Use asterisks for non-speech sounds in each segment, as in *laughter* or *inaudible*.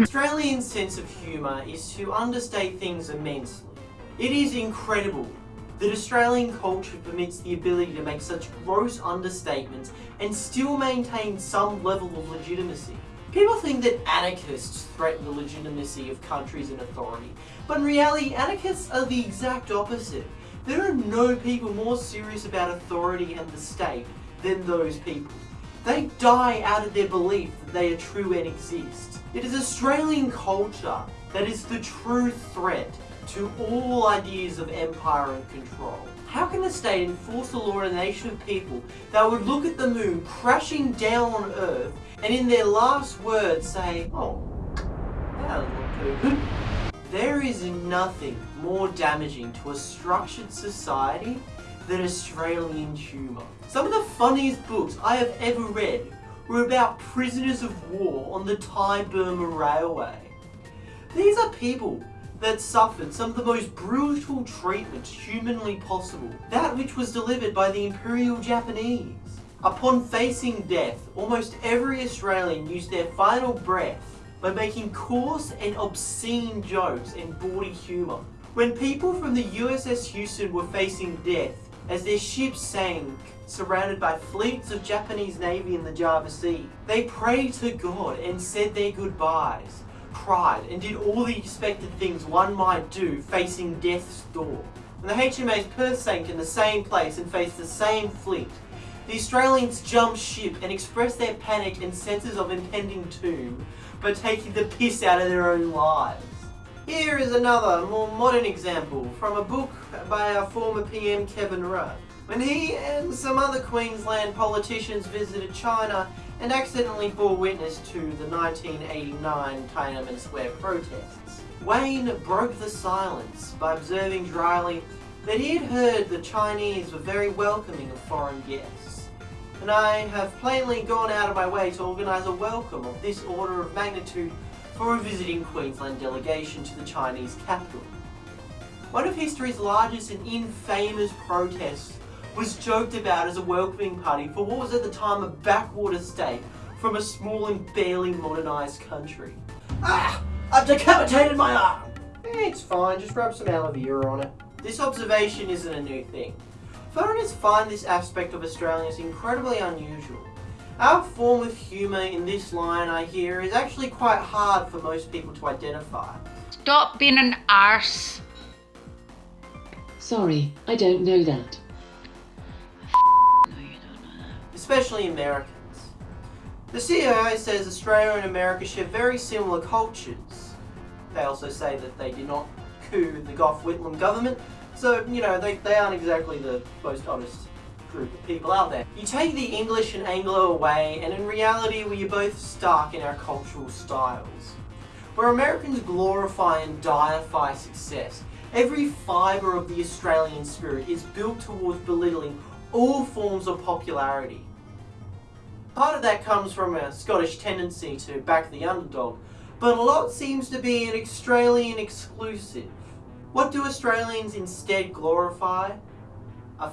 Australian sense of humour is to understate things immensely. It is incredible that Australian culture permits the ability to make such gross understatements and still maintain some level of legitimacy. People think that anarchists threaten the legitimacy of countries and authority, but in reality anarchists are the exact opposite. There are no people more serious about authority and the state than those people. They die out of their belief that they are true and exist. It is Australian culture that is the true threat to all ideas of empire and control. How can the state enforce the law on a nation of people that would look at the moon crashing down on Earth and in their last words say, oh, that doesn't look too good. There is nothing more damaging to a structured society than Australian humour. Some of the funniest books I have ever read were about prisoners of war on the Thai-Burma Railway. These are people that suffered some of the most brutal treatment humanly possible, that which was delivered by the Imperial Japanese. Upon facing death, almost every Australian used their final breath by making coarse and obscene jokes and bawdy humour. When people from the USS Houston were facing death as their ship sank, surrounded by fleets of Japanese Navy in the Java Sea, they prayed to God and said their goodbyes cried and did all the expected things one might do facing death's door. When the HMAS Perth sank in the same place and faced the same fleet, the Australians jumped ship and expressed their panic and senses of impending doom by taking the piss out of their own lives. Here is another, more modern example from a book by our former PM Kevin Rudd. When he and some other Queensland politicians visited China and accidentally bore witness to the 1989 Tiananmen Square protests. Wayne broke the silence by observing dryly that he had heard the Chinese were very welcoming of foreign guests. And I have plainly gone out of my way to organise a welcome of this order of magnitude for a visiting Queensland delegation to the Chinese capital. One of history's largest and infamous protests was joked about as a welcoming party for what was at the time a backwater state from a small and barely modernised country. Ah! I've decapitated my arm! It's fine, just rub some aloe vera on it. This observation isn't a new thing. Foreigners find this aspect of Australians incredibly unusual. Our form of humour in this line, I hear, is actually quite hard for most people to identify. Stop being an arse. Sorry, I don't know that especially Americans. The CIA says Australia and America share very similar cultures. They also say that they did not coup the Gough Whitlam government, so, you know, they, they aren't exactly the most honest group of people out there. You take the English and Anglo away, and in reality we are both stuck in our cultural styles. Where Americans glorify and deify success, every fibre of the Australian spirit is built towards belittling all forms of popularity. Part of that comes from a Scottish tendency to back the underdog, but a lot seems to be an Australian exclusive. What do Australians instead glorify? A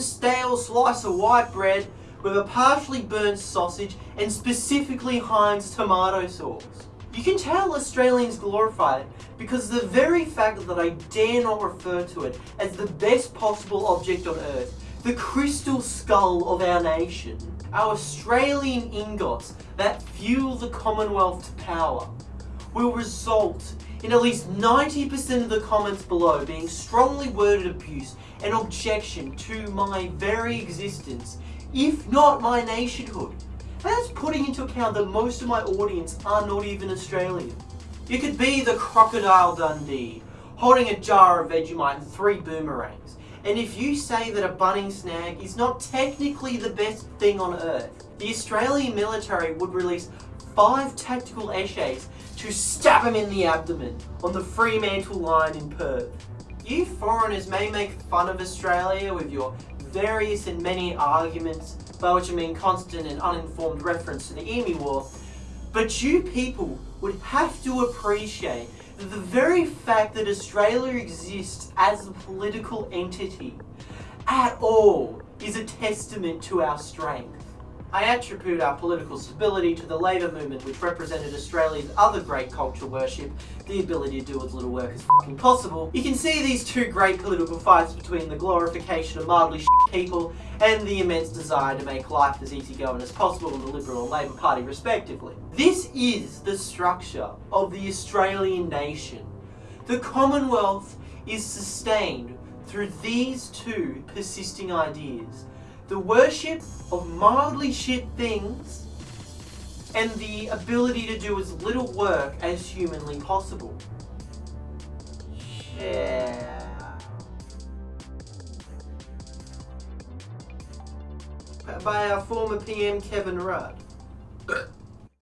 stale slice of white bread with a partially burnt sausage and specifically Heinz tomato sauce. You can tell Australians glorify it because the very fact that I dare not refer to it as the best possible object on earth, the crystal skull of our nation, our Australian ingots that fuel the Commonwealth to power will result in at least 90% of the comments below being strongly worded abuse and objection to my very existence, if not my nationhood. And that's putting into account that most of my audience are not even Australian. You could be the Crocodile Dundee, holding a jar of Vegemite and three boomerangs, and if you say that a Bunnings snag is not technically the best thing on earth, the Australian military would release five tactical essays to stab him in the abdomen on the Fremantle line in Perth. You foreigners may make fun of Australia with your various and many arguments, by which I mean constant and uninformed reference to the Emu War, but you people would have to appreciate that the very fact that Australia exists as a political entity at all is a testament to our strength. I attribute our political stability to the labour movement which represented Australia's other great culture worship, the ability to do as little work as fucking possible. You can see these two great political fights between the glorification of mildly *laughs* people and the immense desire to make life as easygoing as possible in the Liberal and Labor Party respectively. This is the structure of the Australian nation. The Commonwealth is sustained through these two persisting ideas the worship of mildly shit things and the ability to do as little work as humanly possible. Yeah. By our former PM Kevin Rudd.